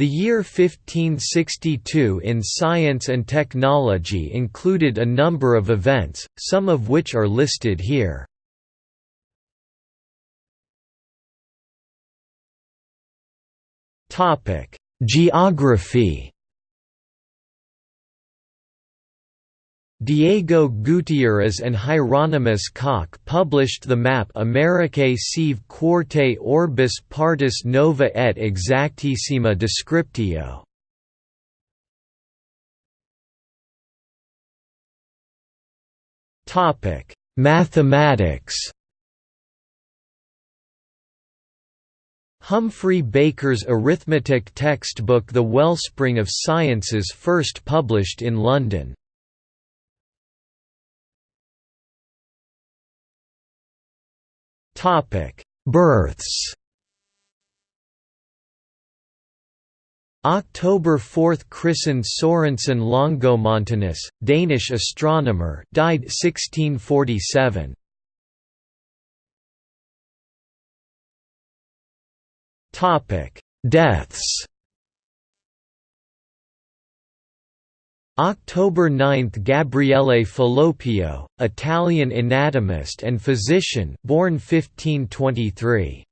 The year 1562 in science and technology included a number of events, some of which are listed here. Geography Diego Gutierrez and Hieronymus Cock published the map Americae sive quarte orbis partis nova et exactissima descriptio. Mathematics Humphrey Baker's arithmetic textbook The Wellspring of Sciences first published in London. Births. October 4 – Christen Sorensen Longomontanus, Danish astronomer died 1647. Deaths October 9 – Gabriele Falloppio, Italian anatomist and physician born 1523.